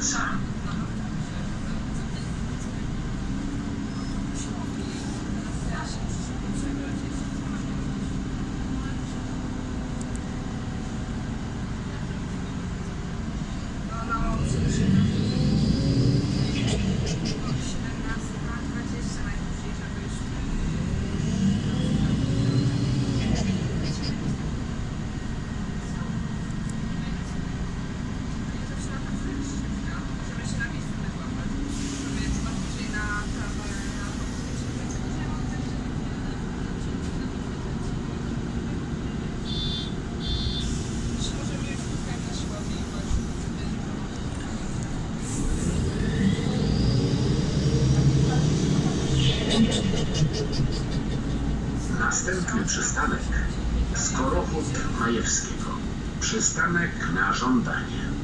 sorry. mamy przystanek Skorochów Majewskiego. Przystanek na żądanie.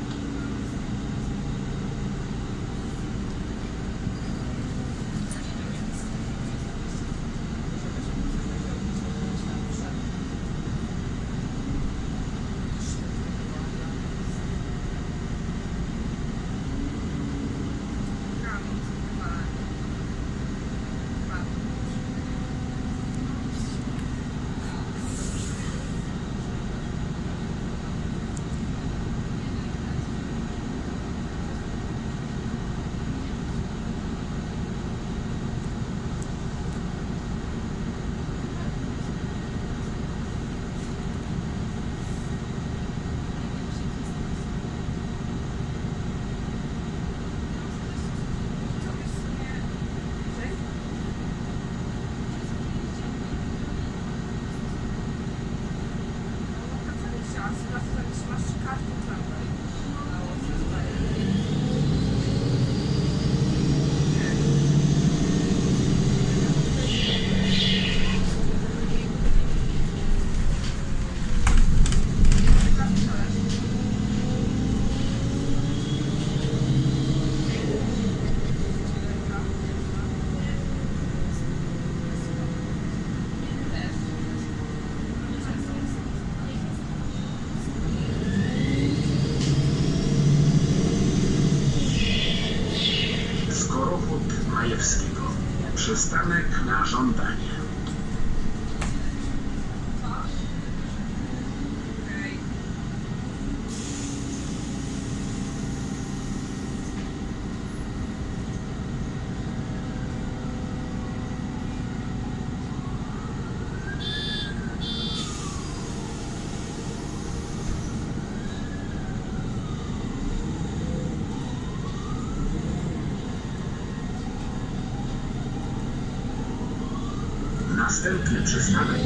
Następny przystanek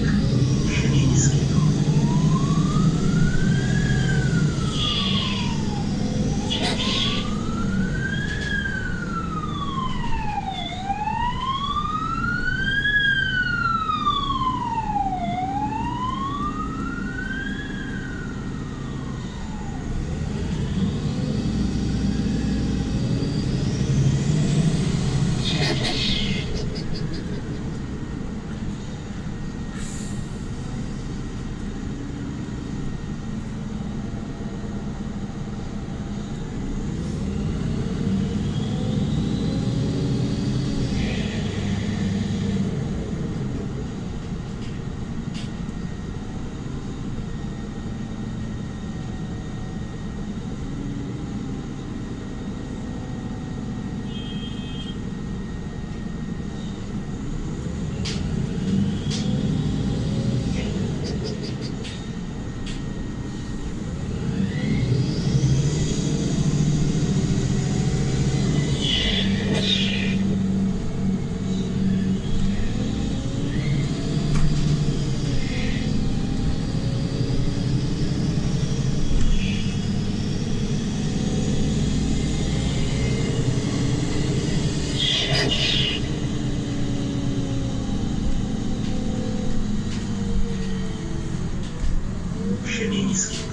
Черненецке.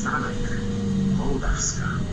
Siemińskiego. Następny przystanek Mołdawska.